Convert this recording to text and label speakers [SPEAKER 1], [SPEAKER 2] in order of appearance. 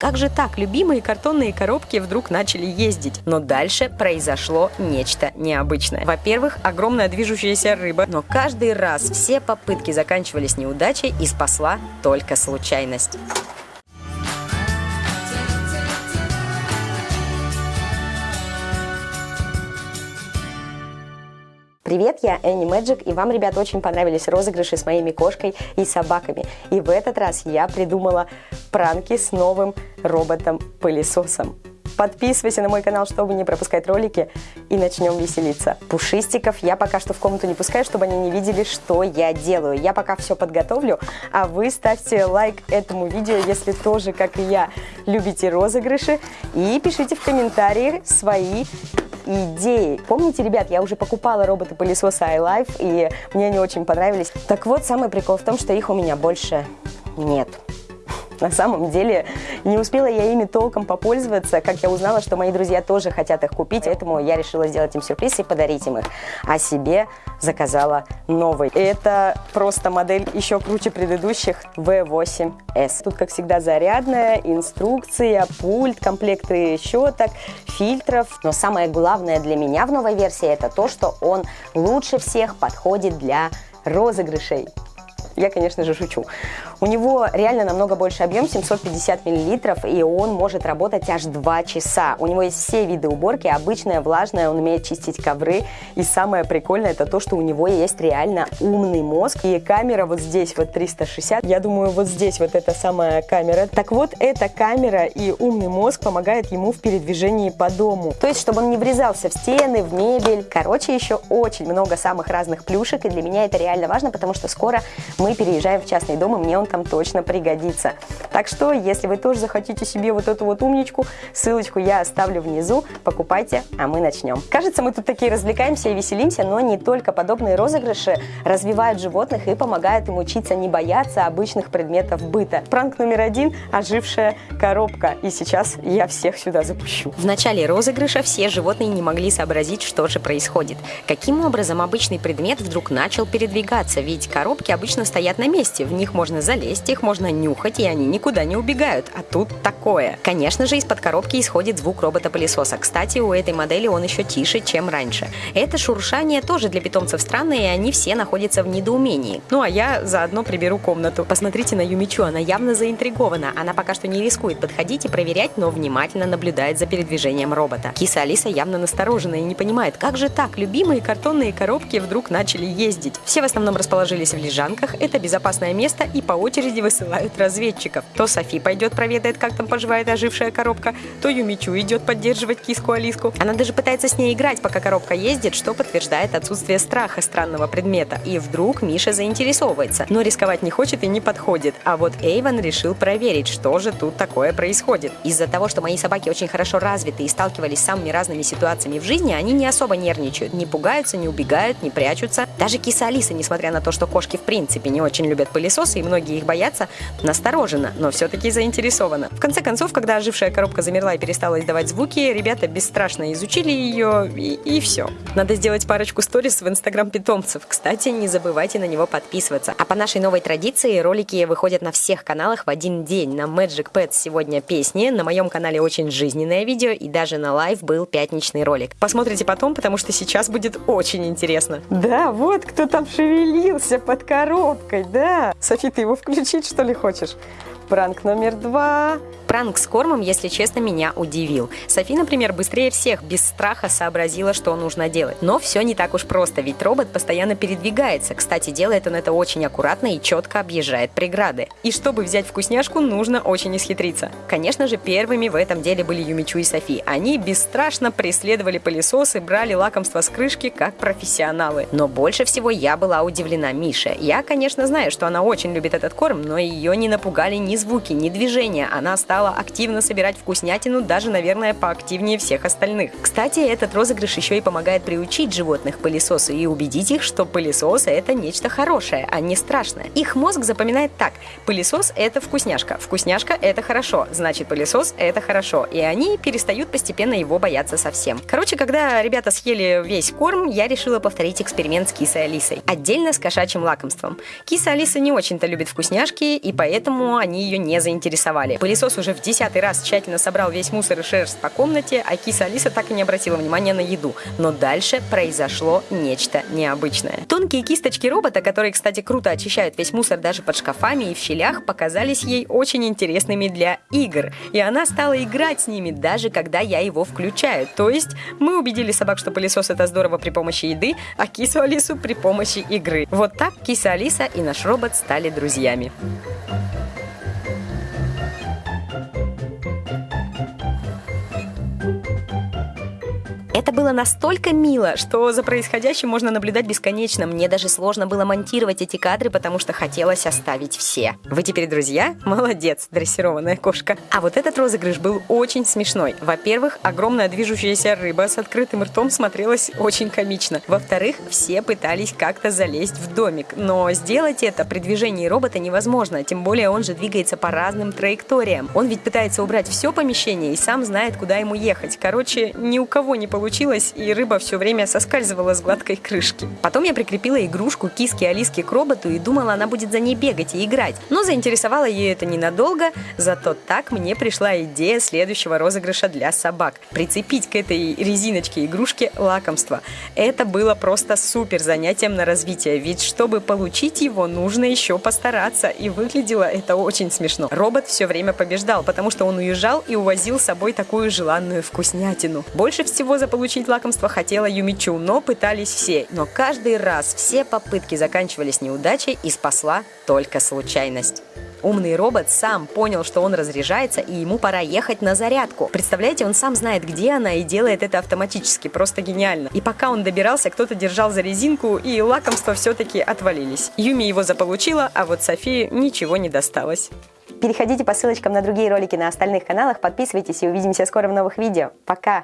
[SPEAKER 1] Как же так, любимые картонные коробки вдруг начали ездить? Но дальше произошло нечто необычное. Во-первых, огромная движущаяся рыба, но каждый раз все попытки заканчивались неудачей и спасла только случайность. Привет, я Энни Мэджик, и вам, ребят, очень понравились розыгрыши с моими кошкой и собаками. И в этот раз я придумала пранки с новым роботом-пылесосом. Подписывайся на мой канал, чтобы не пропускать ролики, и начнем веселиться. Пушистиков я пока что в комнату не пускаю, чтобы они не видели, что я делаю. Я пока все подготовлю, а вы ставьте лайк этому видео, если тоже, как и я, любите розыгрыши, и пишите в комментариях свои идеи. Помните, ребят, я уже покупала роботы-пылесосы iLife, и мне они очень понравились. Так вот, самый прикол в том, что их у меня больше нет. На самом деле не успела я ими толком попользоваться, как я узнала, что мои друзья тоже хотят их купить, поэтому я решила сделать им сюрприз и подарить им их. А себе заказала новый. Это просто модель еще круче предыдущих V8S. Тут, как всегда, зарядная, инструкция, пульт, комплекты щеток, фильтров. Но самое главное для меня в новой версии это то, что он лучше всех подходит для розыгрышей. Я, конечно же, шучу. У него реально намного больше объем, 750 миллилитров, и он может работать аж 2 часа. У него есть все виды уборки, обычная, влажная, он умеет чистить ковры. И самое прикольное, это то, что у него есть реально умный мозг. И камера вот здесь, вот 360. Я думаю, вот здесь вот эта самая камера. Так вот, эта камера и умный мозг помогает ему в передвижении по дому. То есть, чтобы он не врезался в стены, в мебель. Короче, еще очень много самых разных плюшек, и для меня это реально важно, потому что скоро мы переезжаем в частный дом, и мне он там точно пригодится. Так что, если вы тоже захотите себе вот эту вот умничку, ссылочку я оставлю внизу, покупайте, а мы начнем. Кажется, мы тут такие развлекаемся и веселимся, но не только подобные розыгрыши развивают животных и помогают им учиться не бояться обычных предметов быта. Пранк номер один – ожившая коробка. И сейчас я всех сюда запущу. В начале розыгрыша все животные не могли сообразить, что же происходит. Каким образом обычный предмет вдруг начал передвигаться, ведь коробки обычно стоят на месте, в них можно залезть, их можно нюхать, и они никуда не убегают. А тут такое. Конечно же, из-под коробки исходит звук робота-пылесоса. Кстати, у этой модели он еще тише, чем раньше. Это шуршание тоже для питомцев странное, и они все находятся в недоумении. Ну а я заодно приберу комнату. Посмотрите на Юмичу, она явно заинтригована. Она пока что не рискует подходить и проверять, но внимательно наблюдает за передвижением робота. Киса Алиса явно насторожена и не понимает, как же так, любимые картонные коробки вдруг начали ездить. Все в основном расположились в лежанках, это безопасное место и по очереди высылают разведчиков. То Софи пойдет проведает, как там поживает ожившая коробка, то Юмичу идет поддерживать киску Алиску. Она даже пытается с ней играть, пока коробка ездит, что подтверждает отсутствие страха странного предмета. И вдруг Миша заинтересовывается, но рисковать не хочет и не подходит. А вот Эйвен решил проверить, что же тут такое происходит. Из-за того, что мои собаки очень хорошо развиты и сталкивались с самыми разными ситуациями в жизни, они не особо нервничают, не пугаются, не убегают, не прячутся. Даже киса Алиса, несмотря на то, что кошки в принципе не очень любят пылесосы, и многие их боятся, настороженно, но все-таки заинтересована. В конце концов, когда ожившая коробка замерла и перестала издавать звуки, ребята бесстрашно изучили ее, и, и все. Надо сделать парочку сторис в инстаграм питомцев. Кстати, не забывайте на него подписываться. А по нашей новой традиции ролики выходят на всех каналах в один день. На Magic Pets сегодня песни, на моем канале очень жизненное видео, и даже на Live был пятничный ролик. Посмотрите потом, потому что сейчас будет очень интересно. Да, вот кто там шевелился под коробкой да. Софи, ты его включить, что ли, хочешь? Пранк номер два. Пранк с кормом, если честно, меня удивил. Софи, например, быстрее всех без страха сообразила, что нужно делать. Но все не так уж просто, ведь робот постоянно передвигается. Кстати, делает он это очень аккуратно и четко объезжает преграды. И чтобы взять вкусняшку, нужно очень исхитриться. Конечно же, первыми в этом деле были Юмичу и Софи. Они бесстрашно преследовали пылесосы, брали лакомство с крышки, как профессионалы. Но больше всего я была удивлена Мише. Я, конечно, знаю, что она очень любит этот корм, но ее не напугали ни звуки, ни движения. Она стала активно собирать вкуснятину, даже, наверное, поактивнее всех остальных. Кстати, этот розыгрыш еще и помогает приучить животных пылесосу и убедить их, что пылесос – это нечто хорошее, а не страшное. Их мозг запоминает так – пылесос – это вкусняшка, вкусняшка – это хорошо, значит пылесос – это хорошо, и они перестают постепенно его бояться совсем. Короче, когда ребята съели весь корм, я решила повторить эксперимент с кисой Алисой. Отдельно с кошачьим лакомством. Киса Алиса не очень-то любит вкусняшки, и поэтому они ее не заинтересовали. Пылесос уже в десятый раз тщательно собрал весь мусор и шерсть по комнате, а киса Алиса так и не обратила внимания на еду. Но дальше произошло нечто необычное. Тонкие кисточки робота, которые, кстати, круто очищают весь мусор даже под шкафами и в щелях, показались ей очень интересными для игр. И она стала играть с ними, даже когда я его включаю. То есть мы убедили собак, что пылесос это здорово при помощи еды, а кису Алису при помощи игры. Вот так киса Алиса и наш робот стали друзьями. Это было настолько мило, что за происходящим можно наблюдать бесконечно. Мне даже сложно было монтировать эти кадры, потому что хотелось оставить все. Вы теперь друзья? Молодец, дрессированная кошка. А вот этот розыгрыш был очень смешной. Во-первых, огромная движущаяся рыба с открытым ртом смотрелась очень комично. Во-вторых, все пытались как-то залезть в домик. Но сделать это при движении робота невозможно, тем более он же двигается по разным траекториям. Он ведь пытается убрать все помещение и сам знает, куда ему ехать. Короче, ни у кого не получилось получилось, и рыба все время соскальзывала с гладкой крышки. Потом я прикрепила игрушку киски Алиски к роботу и думала, она будет за ней бегать и играть. Но заинтересовало ее это ненадолго, зато так мне пришла идея следующего розыгрыша для собак. Прицепить к этой резиночке игрушки лакомство. Это было просто супер занятием на развитие, ведь чтобы получить его, нужно еще постараться, и выглядело это очень смешно. Робот все время побеждал, потому что он уезжал и увозил с собой такую желанную вкуснятину. Больше всего за получить лакомство хотела Юмичу, но пытались все. Но каждый раз все попытки заканчивались неудачей и спасла только случайность. Умный робот сам понял, что он разряжается, и ему пора ехать на зарядку. Представляете, он сам знает, где она, и делает это автоматически. Просто гениально. И пока он добирался, кто-то держал за резинку, и лакомства все-таки отвалились. Юми его заполучила, а вот Софии ничего не досталось. Переходите по ссылочкам на другие ролики на остальных каналах, подписывайтесь и увидимся скоро в новых видео. Пока!